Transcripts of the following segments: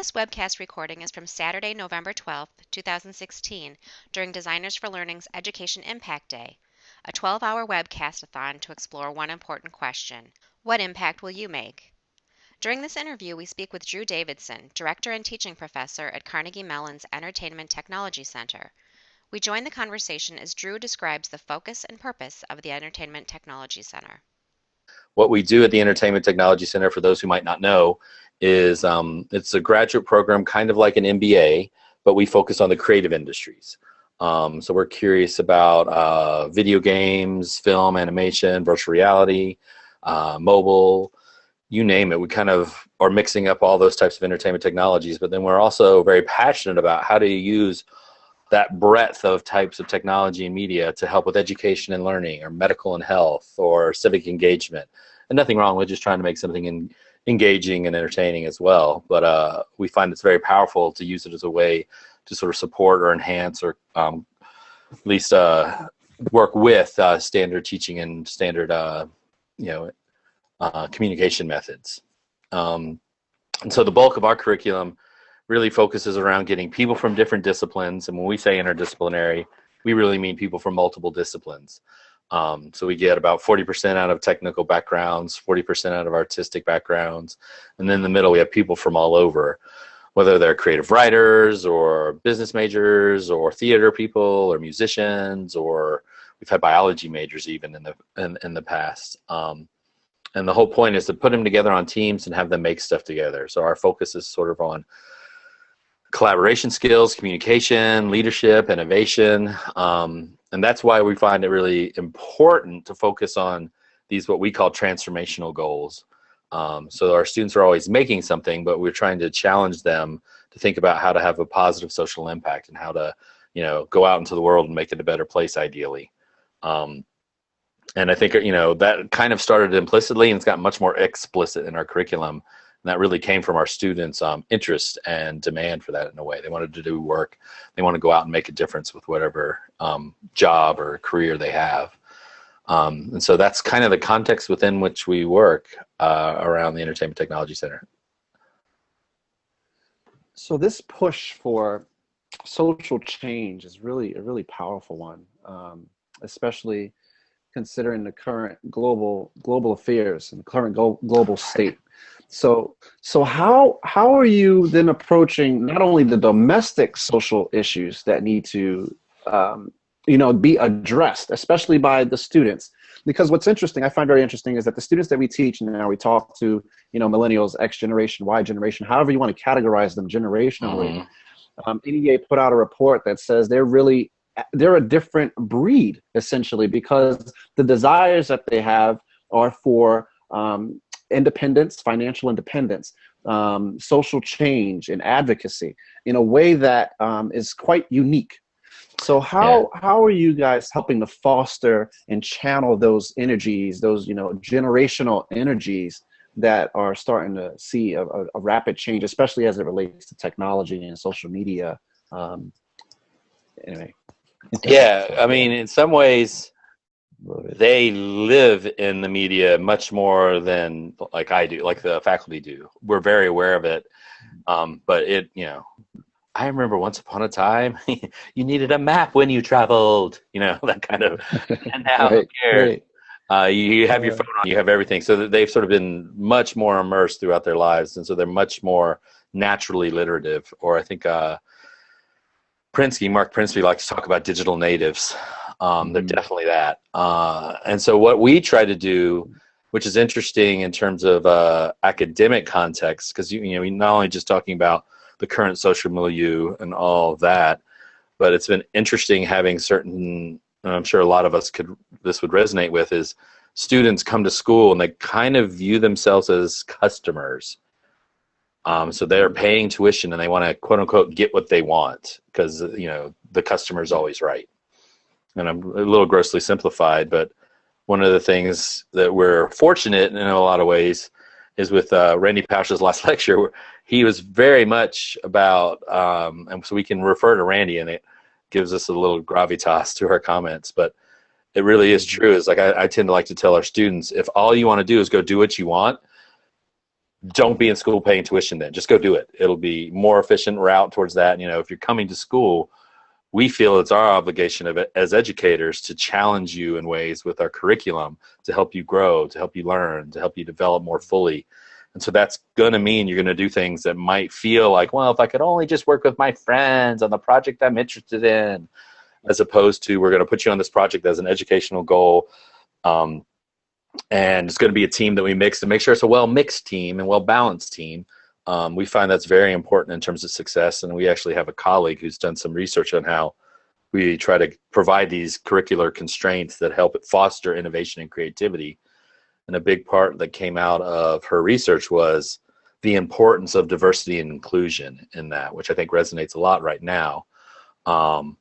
This webcast recording is from Saturday, November 12, 2016, during Designers for Learning's Education Impact Day, a 12 hour webcast-a-thon to explore one important question What impact will you make? During this interview, we speak with Drew Davidson, Director and Teaching Professor at Carnegie Mellon's Entertainment Technology Center. We join the conversation as Drew describes the focus and purpose of the Entertainment Technology Center. What we do at the Entertainment Technology Center, for those who might not know, is um, it's a graduate program kind of like an MBA, but we focus on the creative industries. Um, so we're curious about uh, video games, film, animation, virtual reality, uh, mobile, you name it. We kind of are mixing up all those types of entertainment technologies, but then we're also very passionate about how do you use that breadth of types of technology and media to help with education and learning or medical and health or civic engagement. And nothing wrong with just trying to make something in, engaging and entertaining as well. But uh, we find it's very powerful to use it as a way to sort of support or enhance or um, at least uh, work with uh, standard teaching and standard, uh, you know, uh, communication methods. Um, and so the bulk of our curriculum really focuses around getting people from different disciplines. And when we say interdisciplinary, we really mean people from multiple disciplines. Um, so we get about 40% out of technical backgrounds, 40% out of artistic backgrounds, and then in the middle we have people from all over, whether they're creative writers or business majors or theater people or musicians or we've had biology majors even in the in, in the past. Um, and the whole point is to put them together on teams and have them make stuff together. So our focus is sort of on collaboration skills, communication, leadership, innovation, um, and that's why we find it really important to focus on these what we call transformational goals. Um, so our students are always making something, but we're trying to challenge them to think about how to have a positive social impact and how to, you know, go out into the world and make it a better place ideally. Um, and I think, you know, that kind of started implicitly and it's gotten much more explicit in our curriculum and that really came from our students' um, interest and demand for that in a way. They wanted to do work. They want to go out and make a difference with whatever um, job or career they have. Um, and so that's kind of the context within which we work uh, around the Entertainment Technology Center. So this push for social change is really a really powerful one, um, especially considering the current global global affairs and the current global state. So, so how how are you then approaching not only the domestic social issues that need to, um, you know, be addressed, especially by the students? Because what's interesting, I find very interesting, is that the students that we teach now, we talk to, you know, millennials, X generation, Y generation, however you want to categorize them generationally. Mm -hmm. um, NEA put out a report that says they're really they're a different breed essentially because the desires that they have are for um, independence, financial independence, um, social change, and advocacy in a way that um, is quite unique. So how yeah. how are you guys helping to foster and channel those energies, those you know generational energies that are starting to see a, a, a rapid change, especially as it relates to technology and social media? Um, anyway. Yeah, I mean, in some ways, they live in the media much more than like I do, like the faculty do. We're very aware of it, um, but it, you know, I remember once upon a time you needed a map when you traveled, you know, that kind of. And now, right, right. Uh, you have your phone on, you have everything. So they've sort of been much more immersed throughout their lives, and so they're much more naturally literative. Or I think uh, Prensky, Marc Prensky, likes to talk about digital natives. Um, they're mm-hmm. definitely that. Uh, and so what we try to do, which is interesting in terms of uh, academic context, because you, you know, we're not only just talking about the current social milieu and all of that, but it's been interesting having certain, I'm sure a lot of us could, this would resonate with, is students come to school and they kind of view themselves as customers. Um, so they're paying tuition and they want to quote unquote get what they want because you know the customer is always right and I'm a little grossly simplified, but one of the things that we're fortunate in a lot of ways is with uh, Randy Pausch's last lecture, he was very much about, um, and so we can refer to Randy and it gives us a little gravitas to our comments, but it really is true. It's like I, I tend to like to tell our students, if all you want to do is go do what you want, don't be in school paying tuition then just go do it it'll be more efficient route towards that you know if you're coming to school we feel it's our obligation of as educators to challenge you in ways with our curriculum to help you grow to help you learn to help you develop more fully and so that's going to mean you're going to do things that might feel like well if i could only just work with my friends on the project i'm interested in as opposed to we're going to put you on this project as an educational goal um, and it's going to be a team that we mix to make sure it's a well mixed team and well balanced team. Um, we find that's very important in terms of success, and we actually have a colleague who's done some research on how we try to provide these curricular constraints that help foster innovation and creativity. And a big part that came out of her research was the importance of diversity and inclusion in that, which I think resonates a lot right now. Um,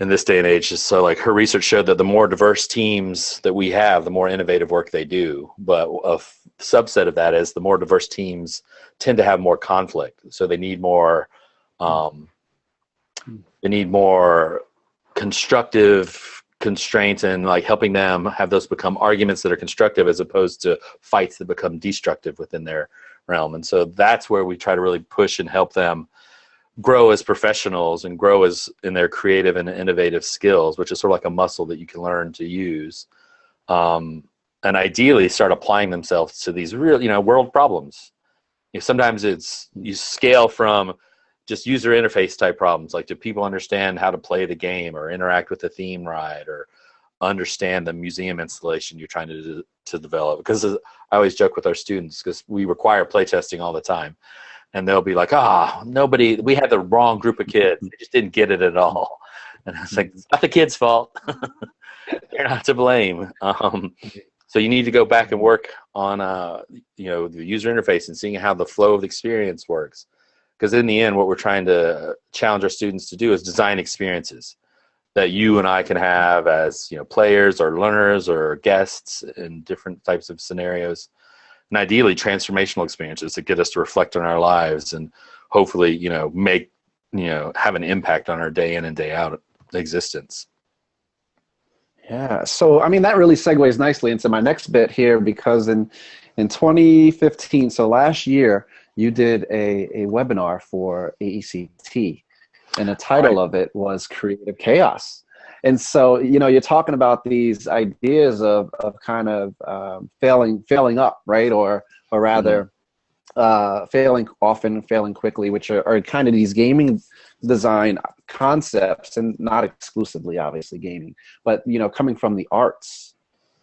in this day and age so like her research showed that the more diverse teams that we have the more innovative work they do. But a subset of that is the more diverse teams tend to have more conflict. So they need more um, they need more constructive constraints and like helping them have those become arguments that are constructive as opposed to fights that become destructive within their realm. And so that's where we try to really push and help them grow as professionals and grow as in their creative and innovative skills, which is sort of like a muscle that you can learn to use. Um, and ideally start applying themselves to these real, you know, world problems. You know, sometimes it's you scale from just user interface type problems, like do people understand how to play the game or interact with the theme ride or understand the museum installation you're trying to to develop? Because I always joke with our students because we require playtesting all the time and they'll be like, ah, oh, nobody, we had the wrong group of kids. They just didn't get it at all. And I was like, it's not the kid's fault. They're not to blame. Um, so you need to go back and work on, uh, you know, the user interface and seeing how the flow of the experience works. Because in the end, what we're trying to challenge our students to do is design experiences that you and I can have as, you know, players or learners or guests in different types of scenarios and ideally transformational experiences that get us to reflect on our lives and hopefully you know make you know have an impact on our day in and day out existence. Yeah. So i mean that really segues nicely into my next bit here because in in 2015 so last year you did a, a webinar for aect and the title right. of it was creative chaos and so you know you're talking about these ideas of, of kind of um, failing failing up right? Or or rather mm-hmm. uh, failing often failing quickly which are, are kind of these gaming design concepts and not exclusively obviously gaming but you know coming from the arts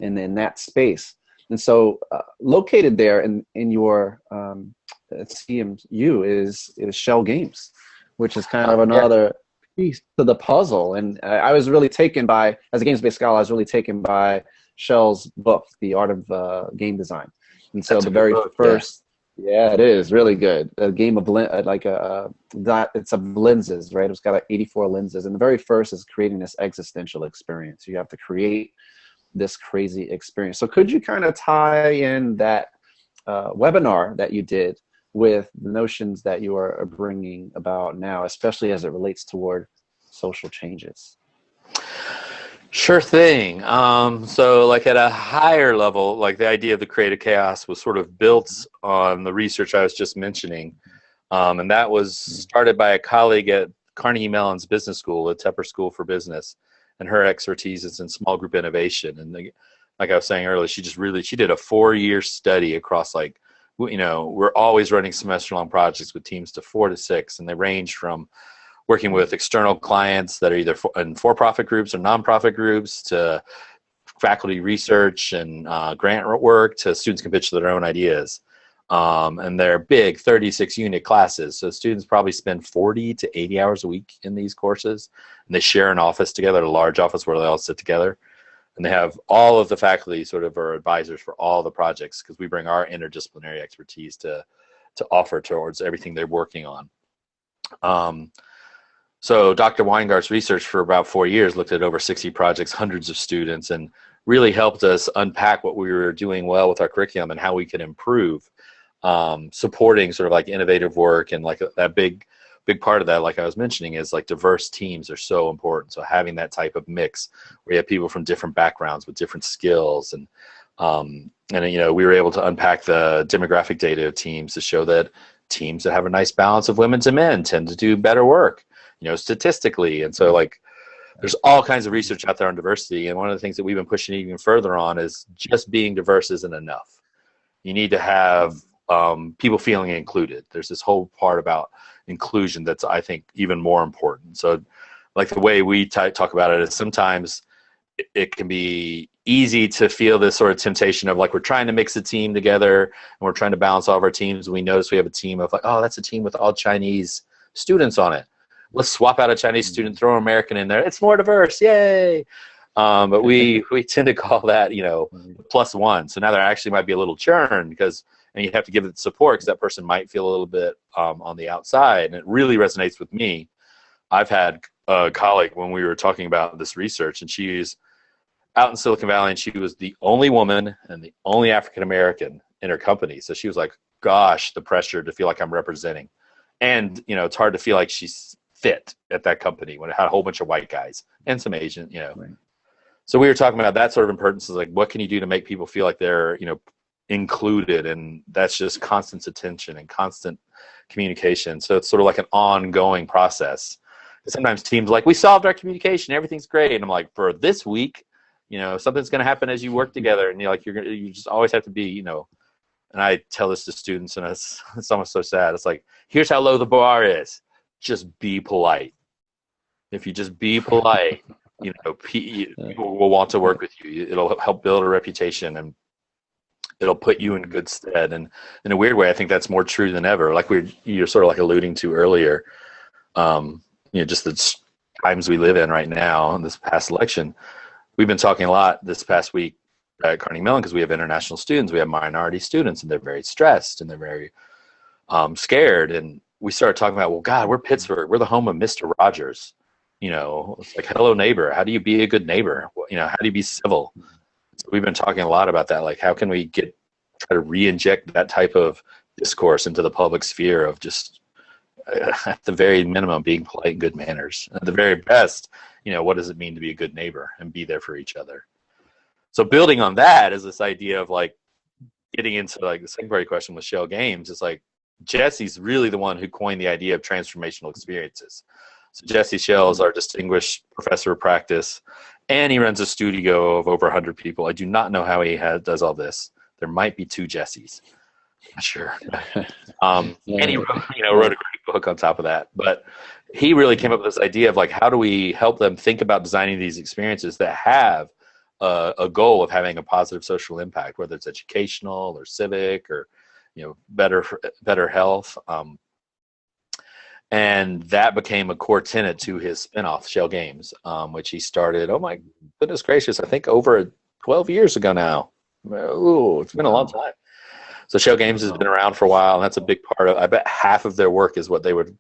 and in that space. And so uh, located there in in your um, CMU is is Schell Games which is kind of another piece to the puzzle. And I was really taken by, as a games-based scholar, I was really taken by Schell's book, The Art of uh, Game Design. And so That's the very book, first, yeah. yeah. it is really good. A game of uh, like a that it's of lenses, right? It's got like 84 lenses, and the very first is creating this existential experience. You have to create this crazy experience. So could you kind of tie in that uh, webinar that you did with the notions that you are bringing about now, especially as it relates toward social changes? Sure thing. Um, so, like at a higher level, like the idea of the creative chaos was sort of built on the research I was just mentioning, um, and that was started by a colleague at Carnegie Mellon's Business School, the Tepper School for Business, and her expertise is in small group innovation. And the, like I was saying earlier, she just really she did a four-year study across like you know, we're always running semester long projects with teams to four to six, and they range from working with external clients that are either for, in for-profit groups or nonprofit groups to faculty research and uh, grant work to students can pitch their own ideas. Um, and they're big 36 unit classes. So students probably spend 40 to 80 hours a week in these courses. And they share an office together, a large office where they all sit together and they have all of the faculty sort of are advisors for all the projects because we bring our interdisciplinary expertise to to offer towards everything they're working on. Um, so Dr. Weingart's research for about four years looked at over 60 projects, hundreds of students, and really helped us unpack what we were doing well with our curriculum and how we could improve, um, supporting sort of like innovative work and like that big big part of that, like I was mentioning, is like diverse teams are so important. So having that type of mix where you have people from different backgrounds with different skills and Um, and you know, we were able to unpack the demographic data of teams to show that teams that have a nice balance of women to men tend to do better work, you know, statistically. And so like there's all kinds of research out there on diversity. And one of the things that we've been pushing even further on is just being diverse isn't enough. You need to have um, people feeling included. There's this whole part about inclusion that's I think even more important. So like the way we talk about it is sometimes it, can be easy to feel this sort of temptation of like we're trying to mix a team together and we're trying to balance all of our teams. We notice we have a team of like, oh, that's a team with all Chinese students on it. Let's swap out a Chinese mm-hmm. student, throw an American in there. It's more diverse, yay! Um, but we we tend to call that you know plus one. So now there actually might be a little churn because and you have to give it support because that person might feel a little bit um, on the outside. And it really resonates with me. I've had a colleague when we were talking about this research, and she's out in Silicon Valley, and she was the only woman and the only African American in her company. So she was like, "Gosh, the pressure to feel like I'm representing," and you know, it's hard to feel like she's fit at that company when it had a whole bunch of white guys and some Asian, you know. Right. So we were talking about that sort of importance. Is like, what can you do to make people feel like they're, you know, included? And that's just constant attention and constant communication. So it's sort of like an ongoing process. Sometimes teams like, we solved our communication, everything's great, and I'm like, for this week, you know something's going to happen as you work together. And you're like you're gonna you just always have to be you know and i tell this to students and it's, it's almost so sad. It's like here's how low the bar is. Just be polite. If you just be polite you know people will want to work with you. It'll help build a reputation and it'll put you in good stead and in a weird way i think that's more true than ever like we you're sort of like alluding to earlier um you know just the times we live in right now in this past election we've been talking a lot this past week at Carnegie Mellon because we have international students, we have minority students, and they're very stressed and they're very um, scared. And we started talking about, well, God, we're Pittsburgh, we're the home of Mister Rogers. You know, it's like, hello, neighbor. How do you be a good neighbor? You know, how do you be civil? We've been talking a lot about that. Like, how can we get try to re-inject that type of discourse into the public sphere of just uh, at the very minimum being polite and good manners at the very best you know, what does it mean to be a good neighbor and be there for each other? So building on that is this idea of like getting into like the second part of question with Schell Games is like Jesse's really the one who coined the idea of transformational experiences. So Jesse Schell is our distinguished professor of practice, and he runs a studio of over 100 people. I do not know how he has, does all this. There might be two Jessies. Not sure. Um, and he wrote, you know, wrote a great book on top of that. But he really came up with this idea of like how do we help them think about designing these experiences that have a, a goal of having a positive social impact whether it's educational or civic or you know better better health um, and that became a core tenet to his spinoff Schell Games um, which he started oh my goodness gracious i think over 12 years ago now Ooh, it's been a long time so Schell Games has been around for a while and that's a big part of i bet half of their work is what they would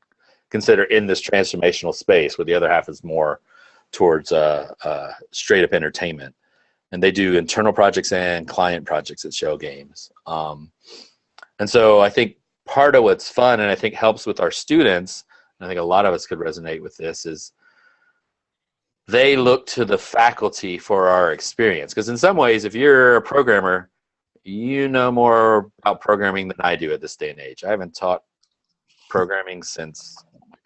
consider in this transformational space, where the other half is more towards uh, uh, straight up entertainment. And they do internal projects and client projects at Schell Games. Um, and so I think part of what's fun and I think helps with our students, I think a lot of us could resonate with this, is they look to the faculty for our experience. Because in some ways, if you're a programmer, you know more about programming than I do at this day and age. I haven't taught programming since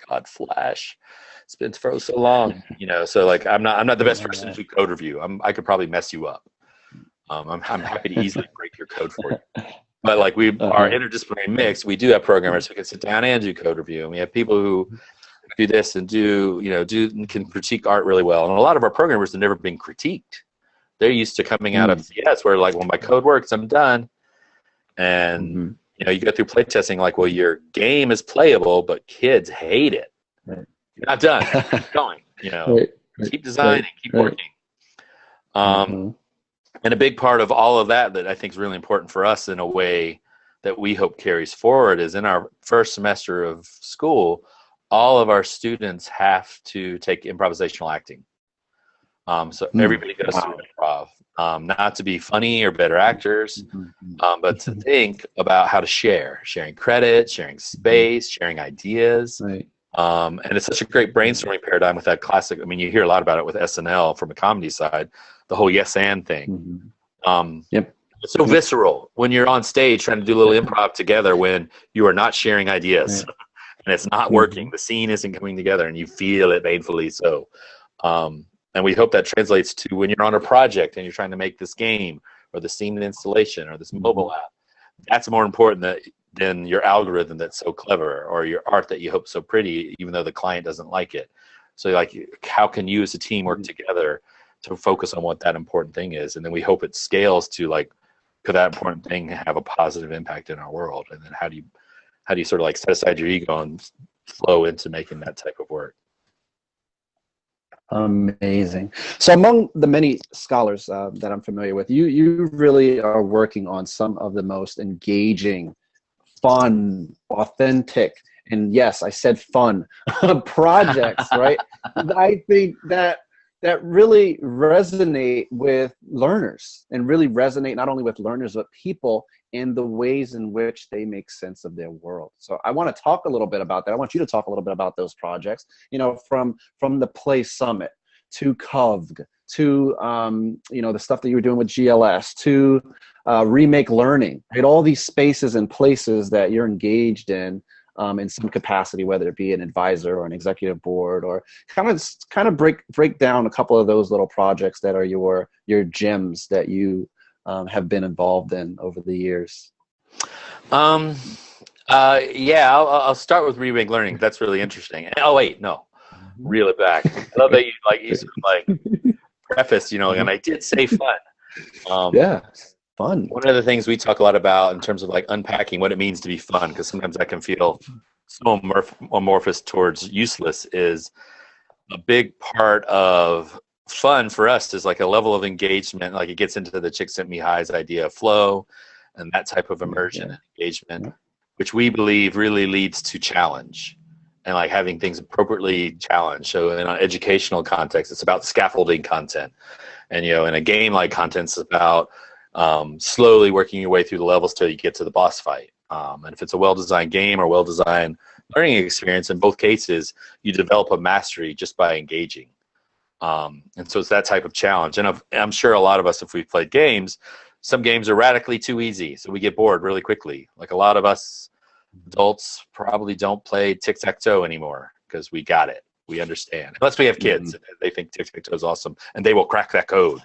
God, Flash. It's been for so long, you know. So like, I'm not I'm not the best person to do code review. I'm I could probably mess you up. Um, I'm I'm happy to easily break your code for you. But like we uh-huh. our interdisciplinary mix, we do have programmers who can sit down and do code review, and we have people who do this and do you know do can critique art really well. And a lot of our programmers have never been critiqued. They're used to coming out mm. of CS where like, well, my code works, I'm done. And mm-hmm you know, you go through playtesting like, well, your game is playable, but kids hate it. Right. You're not done. keep going. You know, right. Right. keep designing, keep working. Um, mm-hmm. And a big part of all of that that I think is really important for us in a way that we hope carries forward is in our first semester of school, all of our students have to take improvisational acting. Um, so mm. everybody goes wow. through improv um, not to be funny or better actors, mm-hmm. um, but to think about how to share, sharing credit, sharing mm-hmm. space, sharing ideas. Right. Um, and it's such a great brainstorming paradigm with that classic. I mean, you hear a lot about it with SNL from a comedy side, the whole yes and thing. Mm-hmm. Um, yep. It's so visceral when you're on stage trying to do a little improv together when you are not sharing ideas and it's not Mm-hmm. working. The scene isn't coming together and you feel it painfully so. Um, and we hope that translates to when you're on a project and you're trying to make this game or the scene installation or this mobile app. That's more important that, than your algorithm that's so clever or your art that you hope so pretty, even though the client doesn't like it. So, like, how can you as a team work together to focus on what that important thing is? And then we hope it scales to like, could that important thing have a positive impact in our world? And then how do you, how do you sort of like set aside your ego and flow into making that type of work? Amazing. So, among the many scholars uh, that I'm familiar with, you you really are working on some of the most engaging, fun, authentic, and yes, I said fun projects. Right? I think that that really resonate with learners and really resonate not only with learners but people in the ways in which they make sense of their world. So I want to talk a little bit about that. I want you to talk a little bit about those projects. You know, from from the Play Summit to COVG to um, you know the stuff that you were doing with GLS to uh, Remake Learning. Right, all these spaces and places that you're engaged in. Um, in some capacity, whether it be an advisor or an executive board, or kind of kind of break break down a couple of those little projects that are your your gems that you um, have been involved in over the years? Um, uh, yeah, I'll, I'll start with remake learning. That's really interesting. Oh wait, no, reel it back. I love that you like you sort of like preface, you know, and I did say fun. Um, Yeah, fun. One of the things we talk a lot about in terms of like unpacking what it means to be fun, because sometimes that can feel so amorph- amorphous towards useless, is a big part of fun for us is like a level of engagement. Like it gets into the Csikszentmihalyi's idea of flow and that type of immersion Yeah. and engagement, Yeah. which we believe really leads to challenge and like having things appropriately challenged. So in an educational context, it's about scaffolding content. And you know, in a game like content, it's about um, slowly working your way through the levels till you get to the boss fight. Um, and if it's a well-designed game or well-designed learning experience, in both cases, you develop a mastery just by engaging. Um, and so it's that type of challenge. And I'm sure a lot of us, if we've played games, some games are radically too easy, so we get bored really quickly. Like a lot of us adults probably don't play tic tac toe anymore because we got it. We understand. Unless we have kids, they think tic tac toe is awesome, and they will crack that code.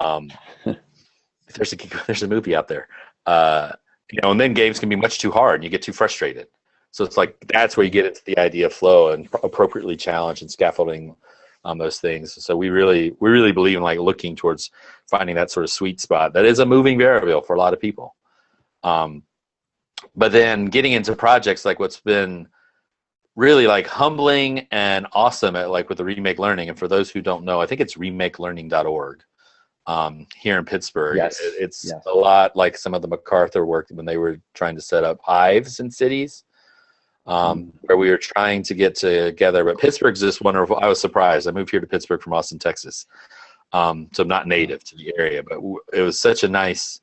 Um, there's a there's a movie out there, uh, you know, and then games can be much too hard, and you get too frustrated. So it's like that's where you get into the idea of flow and appropriately challenge and scaffolding on those things. So we really we really believe in like looking towards finding that sort of sweet spot that is a moving variable for a lot of people. Um, but then getting into projects like what's been really like humbling and awesome at like with the remake learning and for those who don't know i think it's remakelearning.org um, here in pittsburgh. Yes. It- it's Yes. a lot like some of the macarthur work when they were trying to set up hives in cities um, where we were trying to get together. But pittsburgh's this wonderful. I was surprised. I moved here to pittsburgh from austin texas. Um, so i'm not native to the area but it was such a nice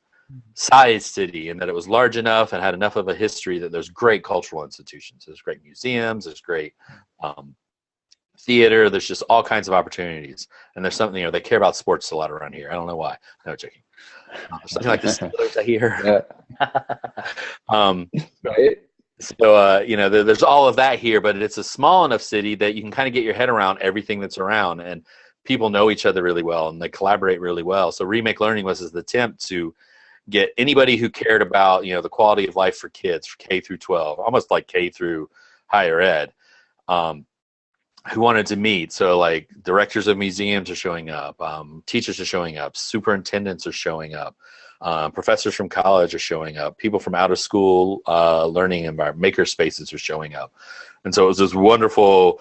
sized city and that it was large enough and had enough of a history that there's great cultural institutions there's great museums there's great um, theater there's just all kinds of opportunities and there's something you know they care about sports a lot around here i don't know why no joking uh, something like Steelers I hear. um, Right? so uh, you know, there, there's all of that here, but it's a small enough city that you can kind of get your head around everything that's around, and people know each other really well and they collaborate really well. So remake learning was his attempt to get anybody who cared about you know the quality of life for kids, for K through 12, almost like K through higher ed. Um, who wanted to meet. So like directors of museums are showing up, um, teachers are showing up, superintendents are showing up, um, professors from college are showing up, people from out of school uh, learning environment, maker spaces are showing up, and so it was this wonderful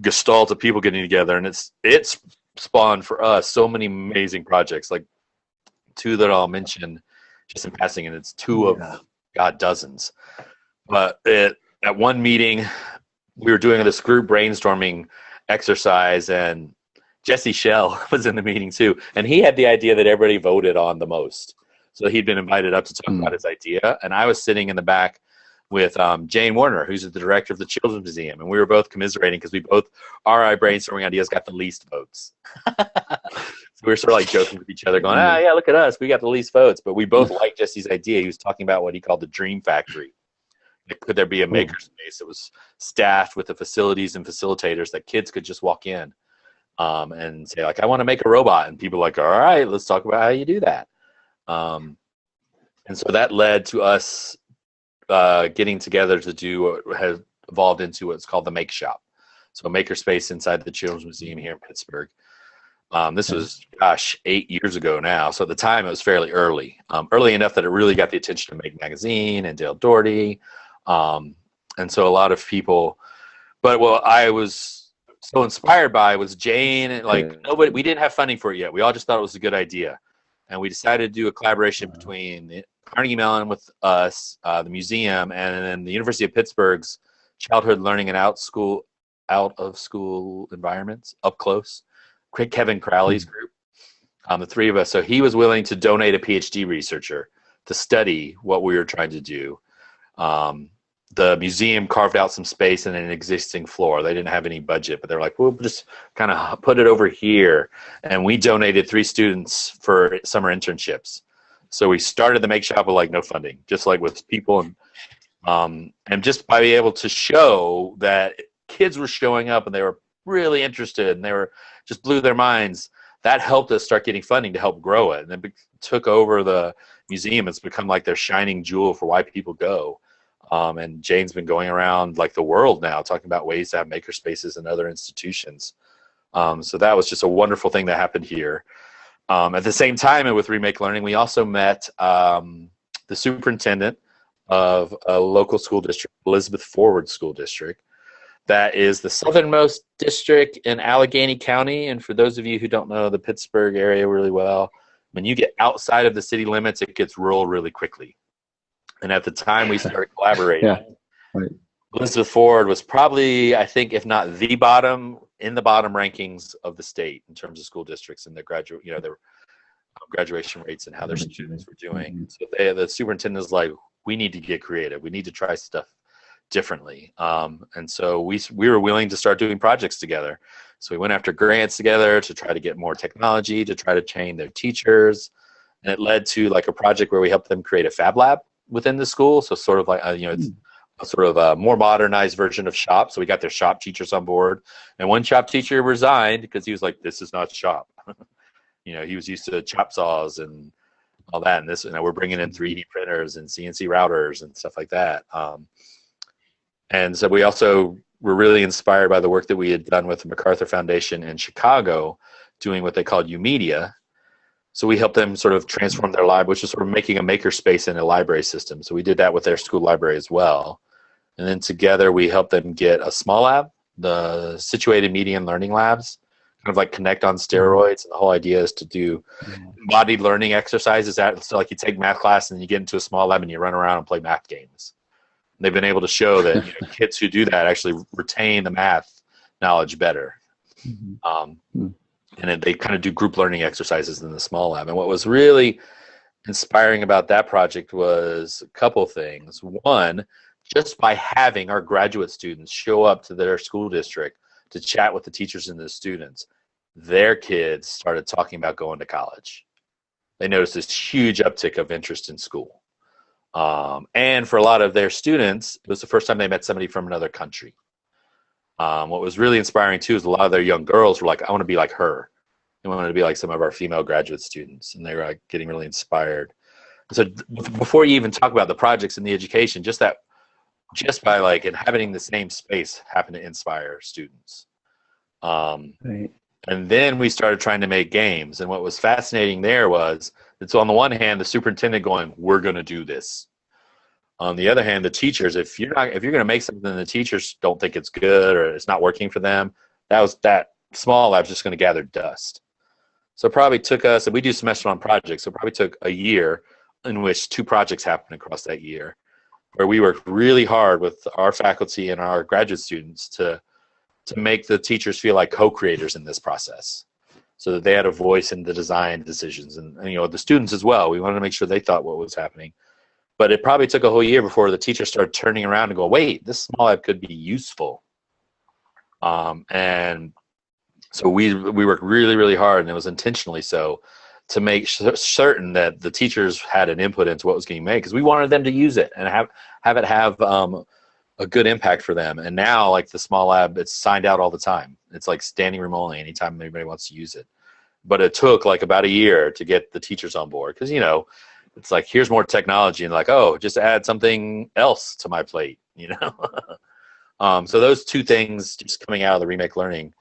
gestalt of people getting together, and it's it's spawned for us so many amazing projects, like two that I'll mention just in passing, and it's two of Yeah. God dozens, but it, at one meeting we were doing this group brainstorming exercise and Jesse Schell was in the meeting too. And he had the idea that everybody voted on the most. So he'd been invited up to talk Mm. about his idea. And I was sitting in the back with um, Jane Werner, who's the director of the Children's Museum. And we were both commiserating because we both, our brainstorming ideas got the least votes. We were sort of like joking with each other, going, "Ah, yeah, look at us, we got the least votes." But we both liked Jesse's idea. He was talking about what he called the dream factory. Like, could there be a makerspace that was staffed with the facilities and facilitators that kids could just walk in um, and say, like, "I want to make a robot," and people like, "All right, let's talk about how you do that." Um, and so that led to us uh, getting together to do what has evolved into what's called the Make Shop. So a makerspace inside the Children's Museum here in Pittsburgh. Um, this was, gosh, eight years ago now. So at the time, it was fairly early, um, early enough that it really got the attention of Make Magazine and Dale Dougherty, um, and so a lot of people. But what I was so inspired by was Jane. And like Yeah. nobody, we didn't have funding for it yet. We all just thought it was a good idea, and we decided to do a collaboration between the Carnegie Mellon with us, uh, the museum, and then the University of Pittsburgh's Childhood Learning and Out School out of school environments up close. Kevin Crowley's group, um, the three of us. So he was willing to donate a PhD researcher to study what we were trying to do. Um, the museum carved out some space in an existing floor. They didn't have any budget, but they're like, we'll just kind of put it over here. And we donated three students for summer internships. So we started the make shop with like no funding, just like with people and um, and just by being able to show that kids were showing up and they were really interested and they were just blew their minds. That helped us start getting funding to help grow it and it took over the museum. It's become like their shining jewel for why people go. Um, and jane's been going around like the world now talking about ways to have maker spaces in other institutions. Um, so that was just a wonderful thing that happened here. Um, at the same time and with remake learning we also met um, the superintendent of a local school district elizabeth forward school district that is the southernmost district in Allegheny County. And for those of you who don't know the Pittsburgh area really well, when you get outside of the city limits, it gets rural really quickly. And at the time we started collaborating, Yeah, right. Elizabeth Forward was probably, I think, if not the bottom, in the bottom rankings of the state in terms of school districts and their graduate, you know, their um, graduation rates and how their students were doing. So they, the superintendent is like, we need to get creative. We need to try stuff differently. Um, and so we we were willing to start doing projects together. So we went after grants together to try to get more technology, to try to train their teachers, and it led to like a project where we helped them create a fab lab within the school. So sort of like uh, you know, it's a sort of a more modernized version of shop. So we got their shop teachers on board, and one shop teacher resigned because he was like, "This is not shop." you know, he was used to chop saws and all that, and this, you know, we're bringing in 3D printers and CNC routers and stuff like that. Um, and so we also were really inspired by the work that we had done with the MacArthur Foundation in Chicago, doing what they called YOUmedia. So we helped them sort of transform their library, which is sort of making a maker space in a library system. So we did that with their school library as well. And then together we helped them get a SMALLab, the situated media learning labs, kind of like Kinect on steroids. And the whole idea is to do embodied learning exercises. That so like you take math class and you get into a SMALLab and you run around and play math games. They've been able to show that you know, kids who do that actually retain the math knowledge better. Mhm. Um, Hmm. and they kind of do group learning exercises in the SMALLab. And what was really inspiring about that project was a couple things. One, just by having our graduate students show up to their school district to chat with the teachers and the students, their kids started talking about going to college. They noticed this huge uptick of interest in school. Um, and for a lot of their students, it was the first time they met somebody from another country. Um, what was really inspiring too is a lot of their young girls were like, I want to be like her. They wanted to be like some of our female graduate students, and they were like getting really inspired. So before you even talk about the projects and the education, just that, just by like inhabiting the same space, happened to inspire students. Um, Right. and then we started trying to make games. And what was fascinating there was it's on the one hand the superintendent going, "We're going to do this." On the other hand, the teachers, if you're not, if you're going to make something, and the teachers don't think it's good or it's not working for them. That was that SMALLab's just going to gather dust. So probably took us, and we do semester long projects. So probably took a year in which two projects happened across that year, where we worked really hard with our faculty and our graduate students to to make the teachers feel like co-creators in this process so that they had a voice in the design decisions and, and, you know the students as well we wanted to make sure they thought what was happening but it probably took a whole year before the teachers started turning around and go wait this SMALLab could be useful um, and so we we worked really really hard, and it was intentionally so to make certain that the teachers had an input into what was getting made because we wanted them to use it and have have it have um, a good impact for them. And now, like the SMALLab, it's signed out all the time. It's like standing room only anytime anybody wants to use it. But it took like about a year to get the teachers on board because you know it's like here's more technology and like oh just add something else to my plate you know? Um, so those two things just coming out of the remake learning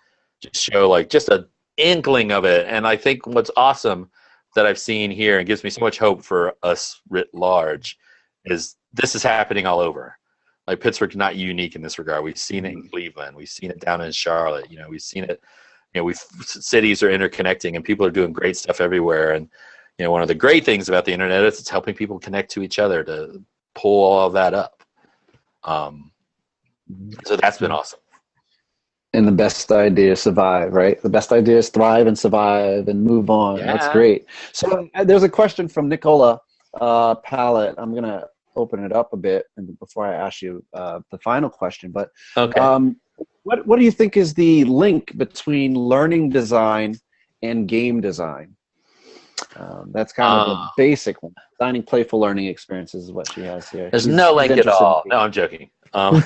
just show like just an inkling of it. And i think what's awesome that i've seen here and gives me so much hope for us writ large is this is happening all over like pittsburgh's not unique in this regard. We've seen it in mm-hmm. cleveland. We've seen it down in charlotte. You know we've seen it you know we've cities are interconnecting and people are doing great stuff everywhere. And you know one of the great things about the internet is it's helping people connect to each other to pull all of that up. Um, so that's been awesome. And the best ideas survive right? The best ideas thrive and survive and move on. Yeah. that's great. So uh, there's a question from nicola uh, pallet. I'm gonna open it up a bit and before i ask you uh, the final question but okay. um, what, what do you think is the link between learning design and game design um, that's kind of uh, the ah. basic one. Designing playful learning experiences is what she has here. There's She's no link at all. No, I'm joking. Um,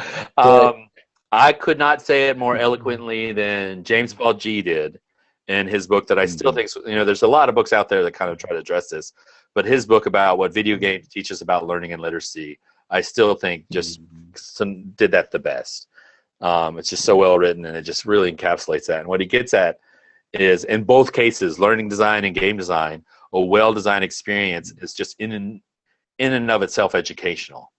um, I could not say it more eloquently than James Paul Gee did in his book that I still mm-hmm. think, you know, there's a lot of books out there that kind of try to address this, but his book about what video games teach us about learning and literacy, I still think just mm-hmm. some, did that the best. Um, it's just so well written and it just really encapsulates that. And what he gets at is in both cases, learning design and game design, a well-designed experience is just in and, in and of itself educational.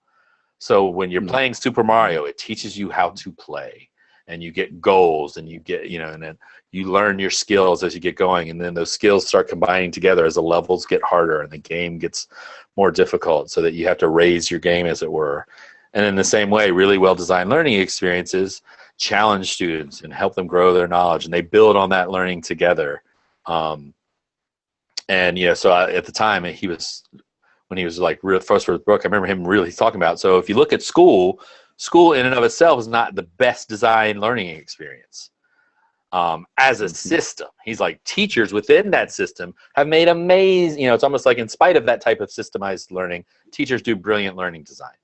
So when you're mm. playing Super Mario, it teaches you how to play and you get goals and you get, you know, and then you learn your skills as you get going and then those skills start combining together as the levels get harder and the game gets more difficult so that you have to raise your game as it were. And in the same way, really well-designed learning experiences challenge students and help them grow their knowledge and they build on that learning together um, and yeah so I, at the time he was when he was like real first with book i remember him really talking about so if you look at school school in and of itself is not the best design learning experience um, as a mm-hmm. system he's like teachers within that system have made amazing you know it's almost like in spite of that type of systemized learning teachers do brilliant learning design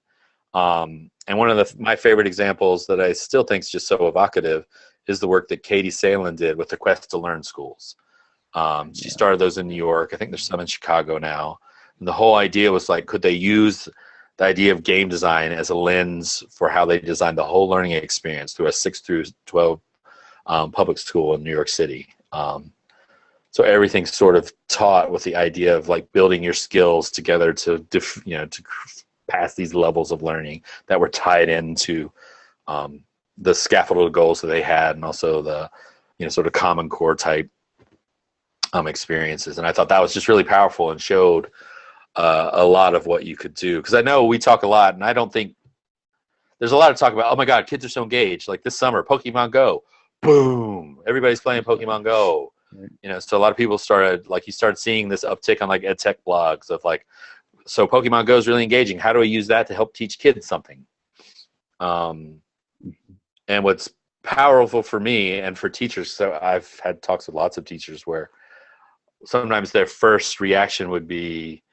um, and one of the, my favorite examples that I still think is just so evocative is the work that Katie Salen did with the Quest to Learn schools. Um, she yeah. started those in New York. I think there's some in Chicago now. And the whole idea was like, could they use the idea of game design as a lens for how they designed the whole learning experience through a 6 through 12 um, public school in New York City. Um, so everything's sort of taught with the idea of like building your skills together to, you know, to pass these levels of learning that were tied into um, the scaffolded goals that they had and also the you know sort of common core type um, experiences and i thought that was just really powerful and showed uh, a lot of what you could do. Because i know we talk a lot and i don't think there's a lot of talk about oh my god kids are so engaged. Like this summer pokemon go boom everybody's playing pokemon go. You know so a lot of people started like you started seeing this uptick on like ed tech blogs of like so Pokemon Go is really engaging. How do I use that to help teach kids something? Um, and what's powerful for me and for teachers, so I've had talks with lots of teachers where sometimes their first reaction would be,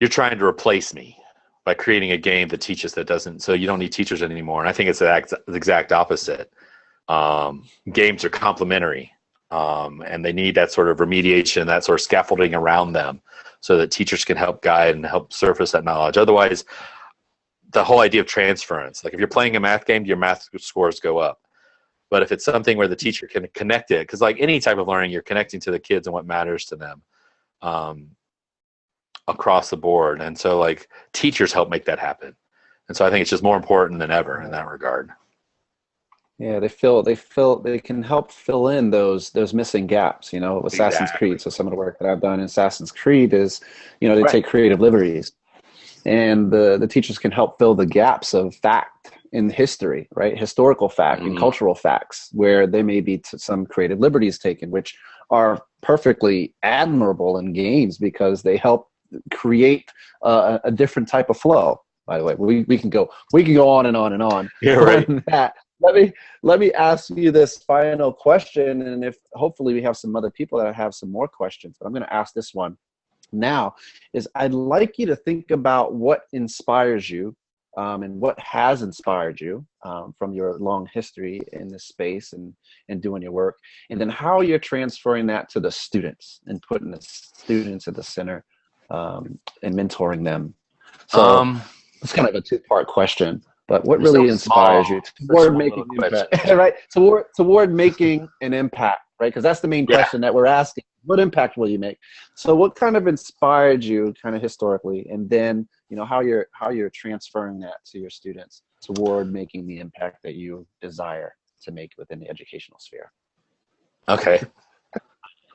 "You're trying to replace me." by creating a game that teaches that doesn't so you don't need teachers anymore and i think it's the exact opposite um, games are complementary um, and they need that sort of remediation that sort of scaffolding around them so that teachers can help guide and help surface that knowledge. Otherwise, the whole idea of transference, like if you're playing a math game, your math scores go up. But if it's something where the teacher can connect it, because like any type of learning, you're connecting to the kids and what matters to them um, across the board. And so like teachers help make that happen. And so I think it's just more important than ever in that regard. Yeah, they fill they fill they can help fill in those those missing gaps, you know, Assassin's. Creed. So some of the work that I've done in Assassin's Creed is, you know, they right. take creative liberties. And the the teachers can help fill the gaps of fact in history, right? Historical fact mm-hmm. and cultural facts where there may be some creative liberties taken, which are perfectly admirable in games because they help create uh, a different type of flow by the way we, we can go we can go on and on and on yeah, right. that let me let me ask you this final question, and if hopefully we have some other people that have some more questions, but I'm going to ask this one now. Is I'd like you to think about what inspires you um, and what has inspired you um, from your long history in this space and, and doing your work, and then how you're transferring that to the students and putting the students at the center um, and mentoring them. So Um, it's kind of a two-part question, but what really so inspires small. you toward making impact, right? Toward toward making an impact, right? Because that's the main Yeah. question that we're asking. What impact will you make? So, what kind of inspired you, kind of historically, and then you know how you're how you're transferring that to your students toward making the impact that you desire to make within the educational sphere. okay.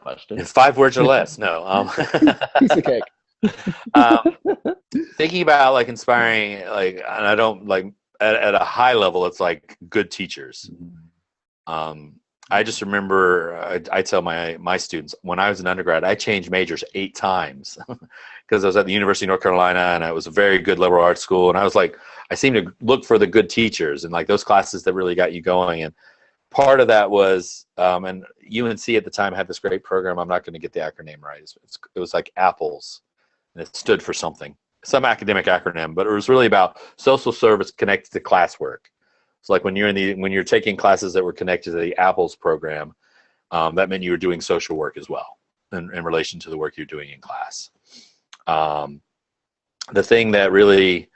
Question. In five words or less. No. Um, Piece of cake. Um, thinking about like inspiring, like, and I don't like at, at a high level, it's like good teachers. Um, I just remember I, I tell my my students when I was an undergrad, I changed majors eight times because I was at the University of North Carolina and it was a very good liberal arts school, and I was like, I seemed to look for the good teachers and like those classes that really got you going. And part of that was, um, and UNC at the time had this great program. I'm not going to get the acronym right. It's, it was like Apples, and it stood for something, some academic acronym, but it was really about social service connected to classwork. So like when you're in the when you're taking classes that were connected to the Apples program, um, that meant you were doing social work as well in, in relation to the work you're doing in class. Um, the thing that really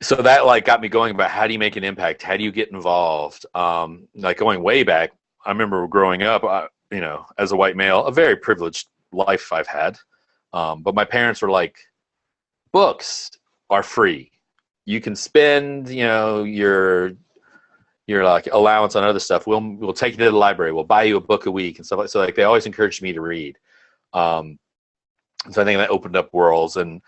so that like got me going about how do you make an impact? How do you get involved? Um, like going way back, I remember growing up, uh, you know, as a white male, a very privileged life I've had. Um, but my parents were like, books are free. You can spend you know your your like allowance on other stuff. We'll we'll take you to the library. We'll buy you a book a week and stuff like so like they always encouraged me to read. Um so i think that opened up worlds. And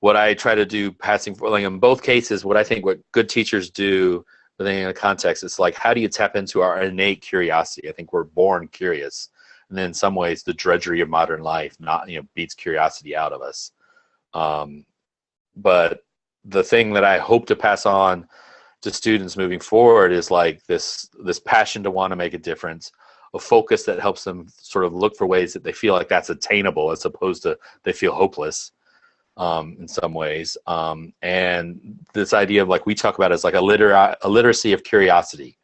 what i try to do passing for like in both cases what i think what good teachers do within a context it's like how do you tap into our innate curiosity? I think we're born curious and in some ways the drudgery of modern life not you know beats curiosity out of us um but the thing that I hope to pass on to students moving forward is like this this passion to want to make a difference, a focus that helps them sort of look for ways that they feel like that's attainable as opposed to they feel hopeless um, in some ways. Um, and this idea of like we talk about as like a liter a literacy of curiosity.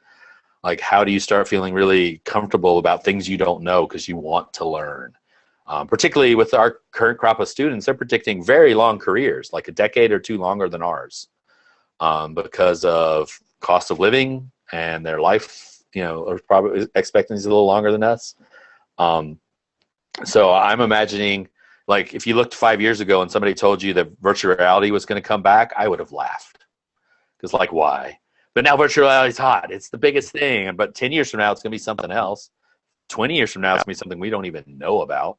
Like how do you start feeling really comfortable about things you don't know because you want to learn? Um, particularly with our current crop of students, they're predicting very long careers, like a decade or two longer than ours, um, because of cost of living and their life, you know, are probably expectancy a little longer than us. Um, so I'm imagining, like, if you looked five years ago and somebody told you that virtual reality was going to come back, I would have laughed, because like, why? But now virtual reality is hot; it's the biggest thing. But ten years from now, it's going to be something else. Twenty years from now, it's going to be something we don't even know about.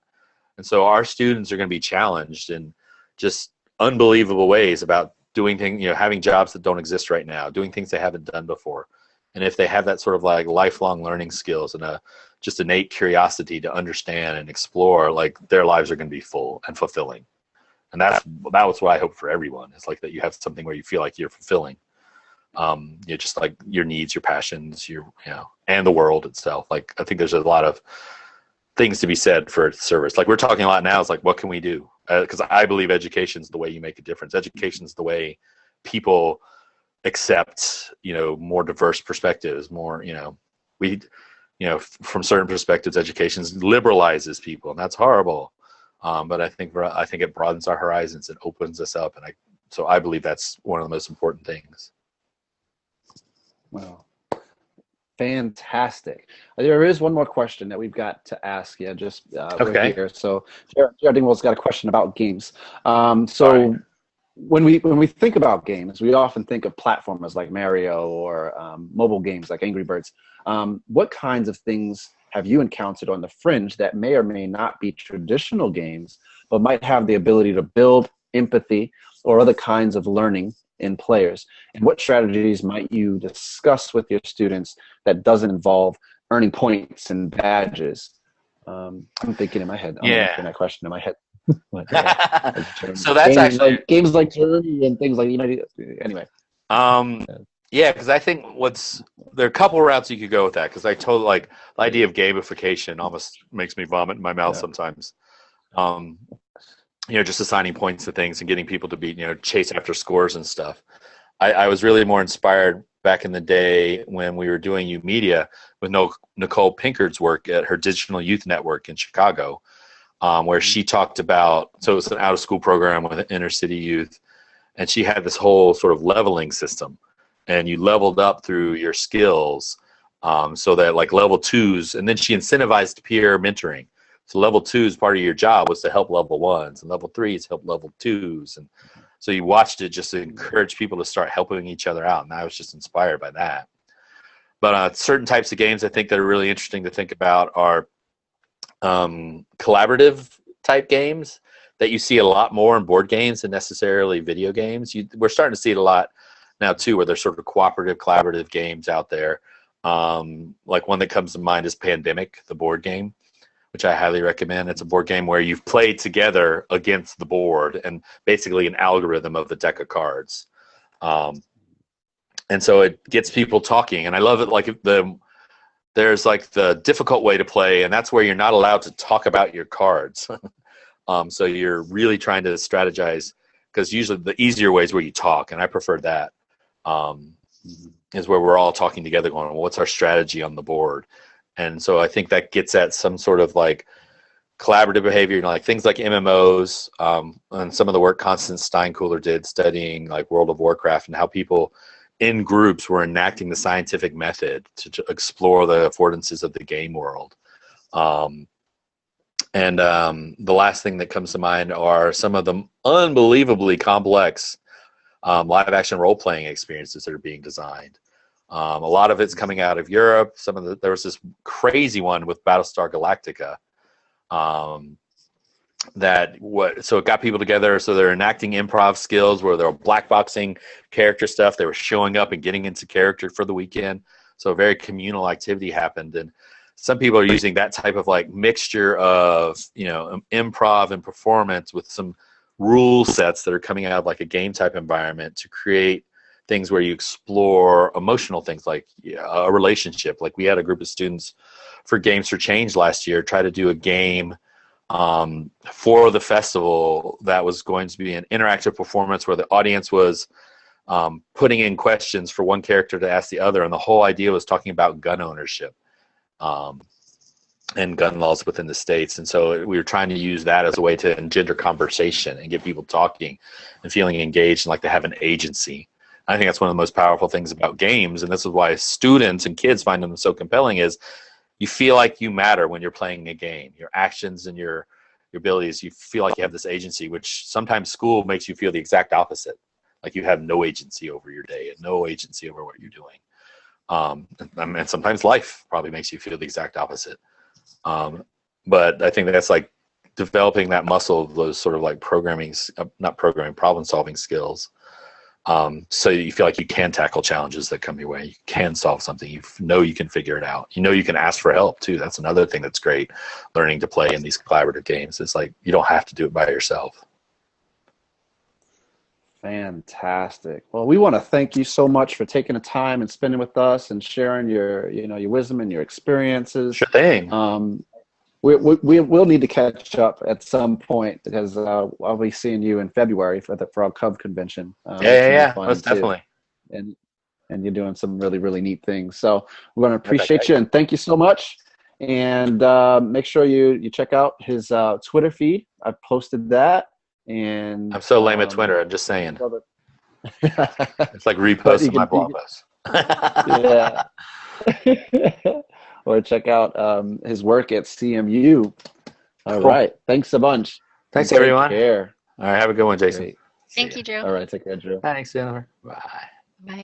And so our students are going to be challenged in just unbelievable ways about doing things, you know, having jobs that don't exist right now, doing things they haven't done before. And if they have that sort of like lifelong learning skills and a just innate curiosity to understand and explore, like their lives are going to be full and fulfilling. And that's that was what I hope for everyone. It's like that you have something where you feel like you're fulfilling. Um, you know, just like your needs, your passions, your you know, and the world itself. Like I think there's a lot of things to be said for service. Like we're talking a lot now. It's like, what can we do? Because uh, I believe education is the way you make a difference. Education is the way people accept, you know, more diverse perspectives. More, you know, we, you know, from certain perspectives, education liberalizes people, and that's horrible. Um, but I think I think it broadens our horizons. It opens us up, and I so I believe that's one of the most important things. Wow. Fantastic. There is one more question that we've got to ask you. Just uh, okay. Here. So Jared, Jared Dingwall's got a question about games. Um, so right. when we when we think about games, we often think of platformers like Mario or um, mobile games like Angry Birds. Um, what kinds of things have you encountered on the fringe that may or may not be traditional games, but might have the ability to build empathy or other kinds of learning in players and what strategies might you discuss with your students that doesn't involve earning points and badges um, i'm thinking in my head i'm yeah that question in my head like, so that's games actually like, games like Journey and things like you know anyway um Yeah, because I think what's there are a couple routes you could go with that. Because I told like the idea of gamification almost makes me vomit in my mouth Yeah. sometimes. Um, you know, just assigning points to things and getting people to be you know chase after scores and stuff. I, I was really more inspired back in the day when we were doing YOUmedia with no, Nichole Pinkard's work at her Digital Youth Network in Chicago, um, where she talked about so it was an out of school program with inner city youth, and she had this whole sort of leveling system and you leveled up through your skills um, so that like level twos and then she incentivized peer mentoring so level two is part of your job was to help level ones and level threes help level twos and so you watched it just to encourage people to start helping each other out and i was just inspired by that. But uh, certain types of games i think that are really interesting to think about are um, collaborative type games that you see a lot more in board games than necessarily video games. You, we're starting to see it a lot now too, where there's sort of cooperative, collaborative games out there. Um, like one that comes to mind is Pandemic, the board game, which I highly recommend. It's a board game where you've played together against the board and basically an algorithm of the deck of cards. Um, and so it gets people talking, and I love it. Like the there's like the difficult way to play, and that's where you're not allowed to talk about your cards. um, so you're really trying to strategize because usually the easier way is where you talk, and I prefer that um, is where we're all talking together going well, what's our strategy on the board and so i think that gets at some sort of like collaborative behavior you know like things like mmos um, and some of the work Constance Steinkuehler did studying like world of warcraft and how people in groups were enacting the scientific method to, to explore the affordances of the game world um, and um, the last thing that comes to mind are some of the unbelievably complex um, live action role playing experiences that are being designed. Um, a lot of it's coming out of Europe. Some of the there was this crazy one with Battlestar Galactica. Um, that what so it got people together so they're enacting improv skills where they're black boxing character stuff they were showing up and getting into character for the weekend so a very communal activity happened and some people are using that type of like mixture of you know improv and performance with some rule sets that are coming out of like a game type environment to create things where you explore emotional things like a relationship. Like we had a group of students for games for change last year try to do a game um, for the festival that was going to be an interactive performance where the audience was um, putting in questions for one character to ask the other and the whole idea was talking about gun ownership um, and gun laws within the states. And so we were trying to use that as a way to engender conversation and get people talking and feeling engaged and like to have an agency i think that's one of the most powerful things about games and this is why students and kids find them so compelling is you feel like you matter when you're playing a game. Your actions and your your abilities you feel like you have this agency which sometimes school makes you feel the exact opposite. Like you have no agency over your day and no agency over what you're doing. Um, and, and sometimes life probably makes you feel the exact opposite. Um, but i think that's like developing that muscle of those sort of like programming uh, not programming problem solving skills um, so you feel like you can tackle challenges that come your way. You can solve something. You know you can figure it out. You know you can ask for help too. That's another thing that's great. Learning to play in these collaborative games. It's like you don't have to do it by yourself. Fantastic. Well, we want to thank you so much for taking the time and spending with us and sharing your, you know, your wisdom and your experiences. Sure thing. Um, we, we, we will need to catch up at some point because uh, I'll be seeing you in February for the Frog Cub convention. Um, yeah, yeah, yeah. Most too. definitely. And and you're doing some really really neat things. So we're going to appreciate you and thank you so much. And uh, make sure you you check out his uh, Twitter feed. I've posted that. And I'm so lame um, at Twitter. I'm just saying. it's like reposting my blog posts. yeah. or check out um, his work at CMU. All cool. right. Thanks a bunch. Thanks, take everyone. Care. All right. Have a good one, Jason. Great. Thank you, Drew. All right. Take care, Drew. Thanks, Jennifer. Bye. Bye.